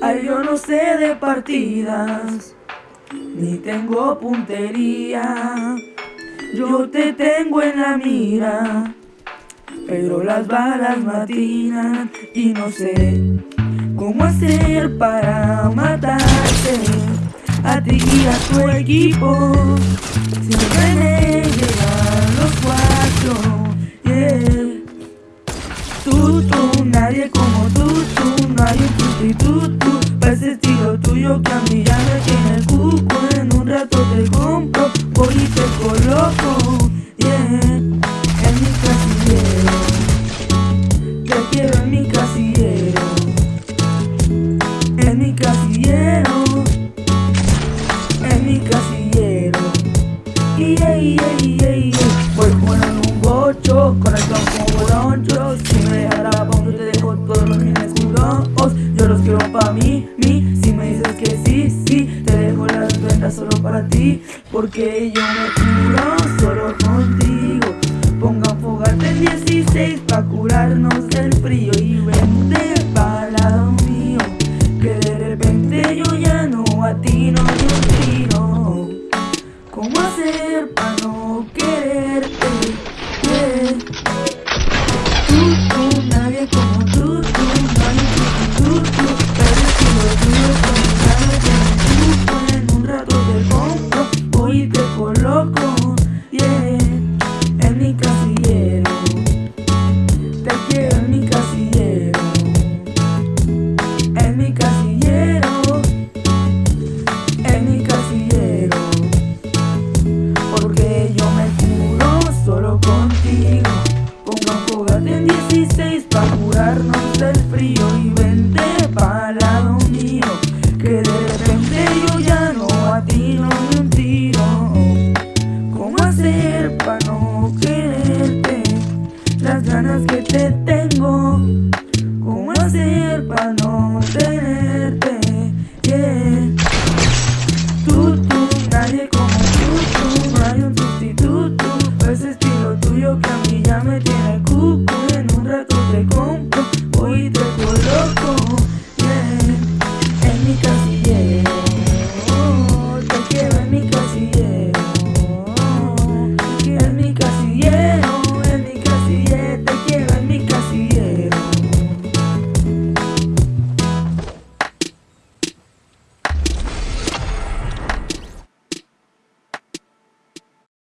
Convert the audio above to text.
Ay, yo no sé de partidas, ni tengo puntería. Yo te tengo en la mira, pero las balas matinan y no sé cómo hacer para matarte a ti y a tu equipo. Siempre me llegan los cuatro, yeah. Tú, tú, nadie como tú, tú, hay un sustituto para ese estilo tuyo que a mí ya me tiene el cuco. En un rato te compro, voy te coloco, yeah. En mi casillero, te quiero en mi casillero, en mi casillero, en mi casillero. Yeah, yeah, yeah, yeah. Voy jugando un bocho, con boloncho Porque yo me curo solo contigo. Pongan fogata en 16 pa' curarnos del frío Y vente pa' lado mío Que de repente yo ya no atino ni un hacer para no quererte? Las ganas que te tengo ¿Cómo hacer para no tenerte? Yeah. Tú, tú, nadie como tú, tú No hay un sustituto pues Ese estilo tuyo que a mí ya me tiene cupo